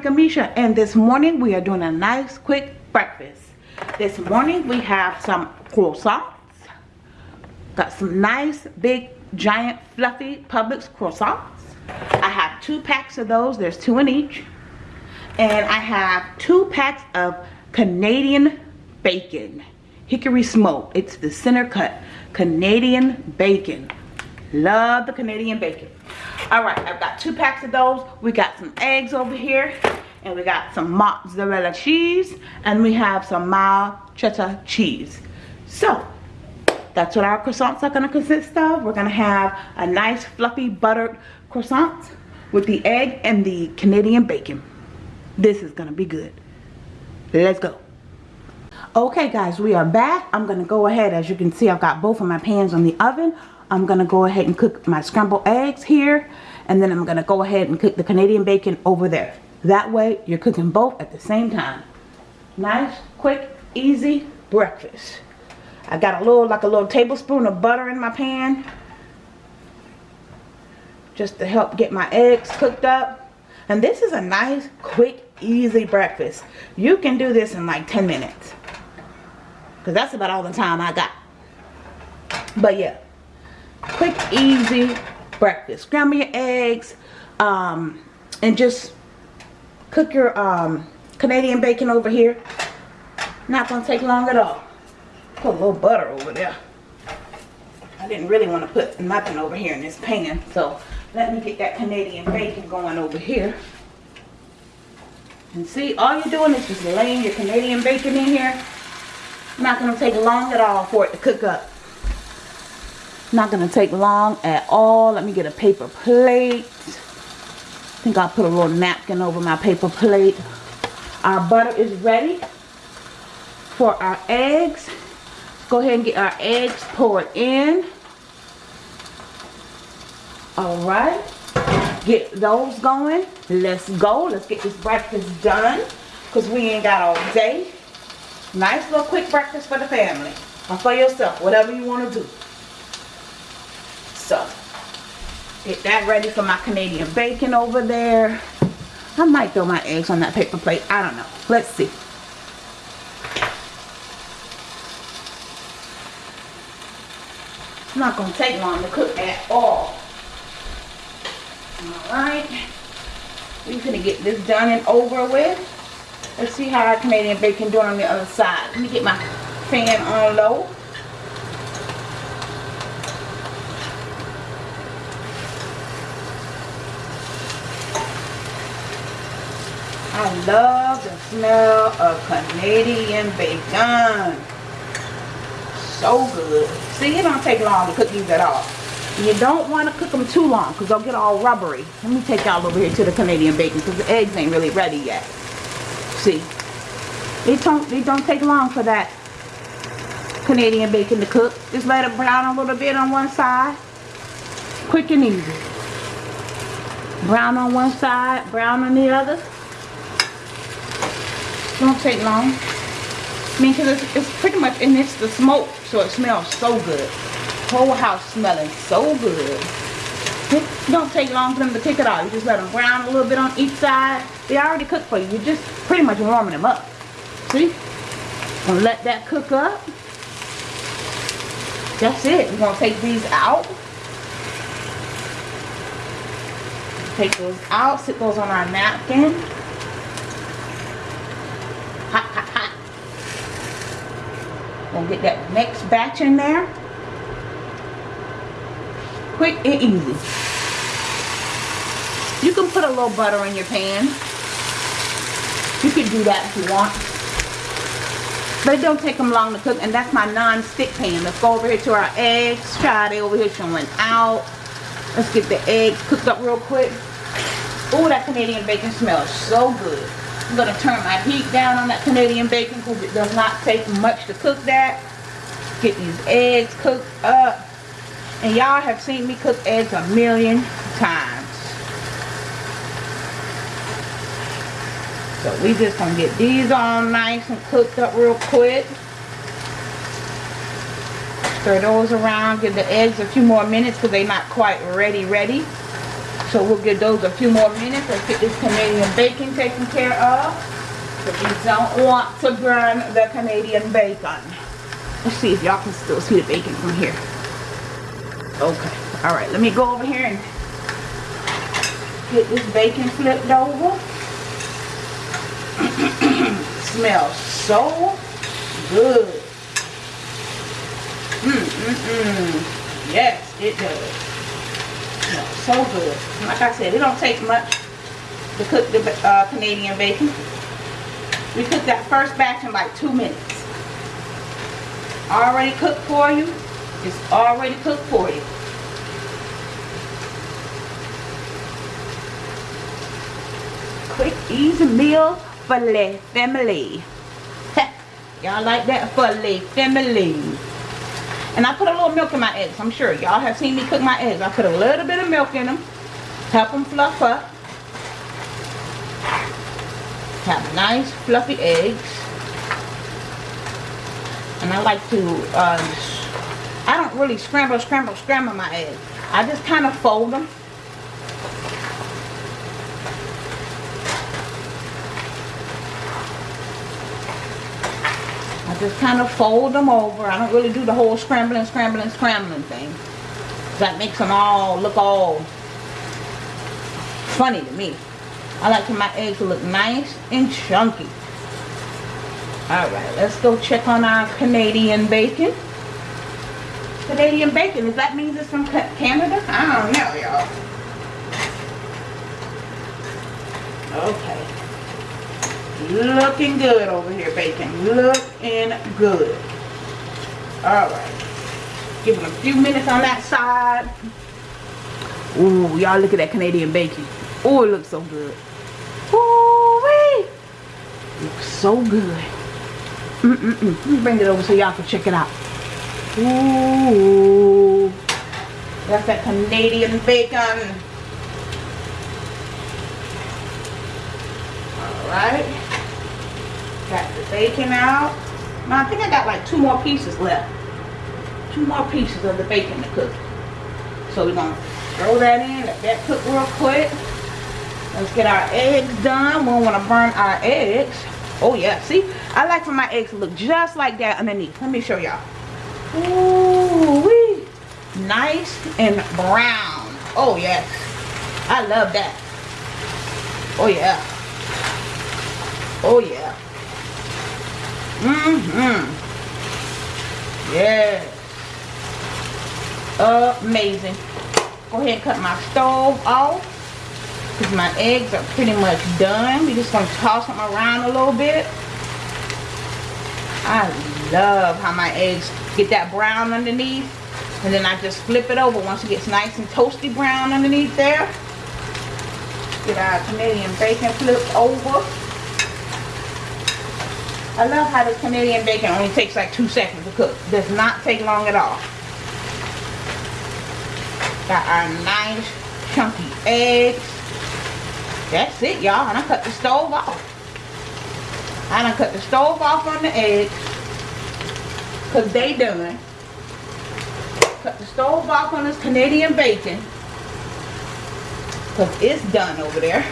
Kamisha and this morning we are doing a nice quick breakfast. This morning we have some croissants. Got some nice big giant fluffy Publix croissants. I have two packs of those. There's two in each. And I have two packs of Canadian bacon. Hickory smoke. It's the center cut. Canadian bacon. Love the Canadian bacon. Alright, I've got two packs of those. We got some eggs over here. And we got some mozzarella cheese. And we have some mild cheddar cheese. So, that's what our croissants are going to consist of. We're going to have a nice fluffy buttered croissant with the egg and the Canadian bacon. This is going to be good. Let's go. Okay guys, we are back. I'm going to go ahead, as you can see, I've got both of my pans on the oven. I'm going to go ahead and cook my scrambled eggs here. And then I'm going to go ahead and cook the Canadian bacon over there. That way, you're cooking both at the same time. Nice, quick, easy breakfast. I got a little, like a little tablespoon of butter in my pan. Just to help get my eggs cooked up. And this is a nice, quick, easy breakfast. You can do this in like 10 minutes. Because that's about all the time I got. But yeah, quick easy breakfast. Scramble your eggs um, and just cook your um, Canadian bacon over here. Not gonna take long at all. Put a little butter over there. I didn't really want to put nothing over here in this pan so let me get that Canadian bacon going over here. And see all you're doing is just laying your Canadian bacon in here. Not gonna take long at all for it to cook up not going to take long at all. Let me get a paper plate. I think I'll put a little napkin over my paper plate. Our butter is ready for our eggs. Go ahead and get our eggs poured in. Alright. Get those going. Let's go. Let's get this breakfast done. Because we ain't got all day. Nice little quick breakfast for the family. Or for yourself. Whatever you want to do. So, get that ready for my Canadian bacon over there. I might throw my eggs on that paper plate. I don't know. Let's see. It's not going to take long to cook at all. Alright. We're going to get this done and over with. Let's see how our Canadian bacon doing on the other side. Let me get my fan on low. I love the smell of Canadian bacon. So good. See, it don't take long to cook these at all. You don't want to cook them too long because they'll get all rubbery. Let me take y'all over here to the Canadian bacon because the eggs ain't really ready yet. See, it don't, it don't take long for that Canadian bacon to cook. Just let it brown a little bit on one side. Quick and easy. Brown on one side, brown on the other. Don't take long. I mean, because it's, it's pretty much, and it's the smoke, so it smells so good. Whole house smelling so good. It don't take long for them to cook it all. You just let them brown a little bit on each side. They already cooked for you. You're just pretty much warming them up. See? Gonna let that cook up. That's it. We're to take these out. Take those out. Sit those on our napkin. Gonna get that next batch in there. Quick and easy. You can put a little butter in your pan. You can do that if you want. But it don't take them long to cook. And that's my non-stick pan. Let's go over here to our eggs. Try they over here showing out. Let's get the eggs cooked up real quick. Oh, that Canadian bacon smells so good. I'm going to turn my heat down on that Canadian bacon because it does not take much to cook that. Get these eggs cooked up. And y'all have seen me cook eggs a million times. So we just going to get these all nice and cooked up real quick. Stir those around. Give the eggs a few more minutes because they're not quite ready ready. So we'll give those a few more minutes. Let's get this Canadian bacon taken care of. But we don't want to burn the Canadian bacon. Let's see if y'all can still see the bacon from here. Okay. All right. Let me go over here and get this bacon flipped over. Smells so good. Mm, mm, mm. Yes, it does. So good. Like I said, it don't take much to cook the uh, Canadian bacon. We cooked that first batch in like two minutes. Already cooked for you. It's already cooked for you. Quick, easy meal for the family. Y'all like that for the family. And I put a little milk in my eggs. I'm sure y'all have seen me cook my eggs. I put a little bit of milk in them. Help them fluff up. Have nice fluffy eggs. And I like to, uh, I don't really scramble, scramble, scramble my eggs. I just kind of fold them. Just kind of fold them over. I don't really do the whole scrambling, scrambling, scrambling thing. That makes them all look all funny to me. I like my eggs to look nice and chunky. Alright, let's go check on our Canadian bacon. Canadian bacon, does that mean it's from Canada? I don't know, y'all. Okay. Looking good over here, bacon. Looking good. Alright. Give it a few minutes on that side. Ooh, y'all look at that Canadian bacon. Oh, it looks so good. Ooh, wee. Looks so good. Mm-mm-mm. Let me bring it over so y'all can check it out. Ooh. That's that Canadian bacon. Alright. Got the bacon out. Now, I think I got like two more pieces left. Two more pieces of the bacon to cook. So we're to throw that in, let that cook real quick. Let's get our eggs done. We don't want to burn our eggs. Oh yeah, see? I like for my eggs to look just like that underneath. Let me show y'all. Ooh wee. Nice and brown. Oh yes. I love that. Oh yeah. Oh yeah. Mm-hmm. Yes. Amazing. Go ahead and cut my stove off. Because my eggs are pretty much done. We're just going to toss them around a little bit. I love how my eggs get that brown underneath. And then I just flip it over once it gets nice and toasty brown underneath there. Get our Canadian bacon flipped over. I love how the Canadian bacon only takes like two seconds to cook. Does not take long at all. Got our nice chunky eggs. That's it, y'all. And I cut the stove off. I done cut the stove off on the eggs. Because they done. Cut the stove off on this Canadian bacon. Because it's done over there.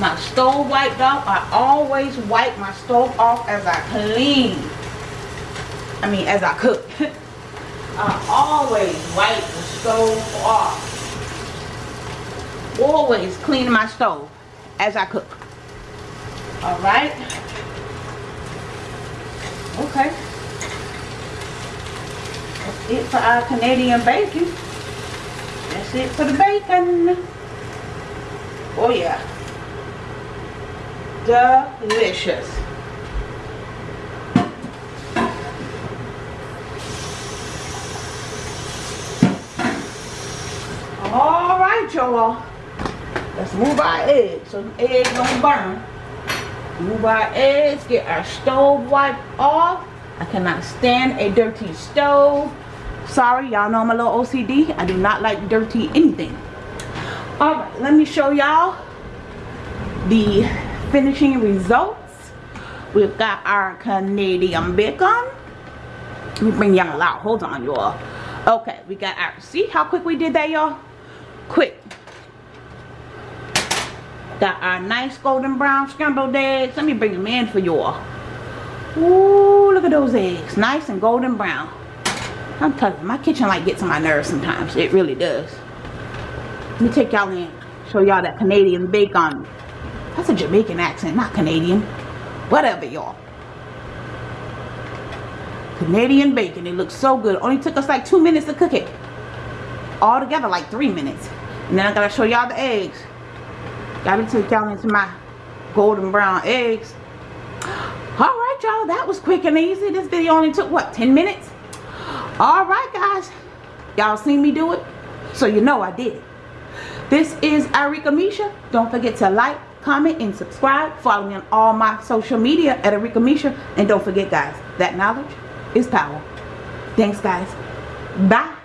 My stove wiped off. I always wipe my stove off as I clean. I mean, as I cook. I always wipe the stove off always clean my stove as I cook. Alright. Okay. That's it for our Canadian bacon. That's it for the bacon. Oh yeah. Delicious. All right, y'all. Let's move our eggs so the eggs don't burn. Move our eggs, get our stove wiped off. I cannot stand a dirty stove. Sorry, y'all know I'm a little OCD. I do not like dirty anything. Alright, let me show y'all the finishing results. We've got our Canadian bacon. Me bring y'all out. Hold on, y'all. Okay, we got our, see how quick we did that, y'all? Quick Got our nice golden brown scrambled eggs. Let me bring them in for y'all. Ooh, look at those eggs. Nice and golden brown. I'm telling you, my kitchen light gets on my nerves sometimes. It really does. Let me take y'all in. Show y'all that Canadian bacon. That's a Jamaican accent, not Canadian. Whatever, y'all. Canadian bacon. It looks so good. Only took us like two minutes to cook it. All together like three minutes. And then I gotta show y'all the eggs. Gotta take y'all into my golden brown eggs. Alright y'all, that was quick and easy. This video only took what, 10 minutes? Alright guys. Y'all seen me do it? So you know I did it. This is Arika Misha. Don't forget to like, comment, and subscribe. Follow me on all my social media at Arika Misha. And don't forget guys, that knowledge is power. Thanks guys. Bye.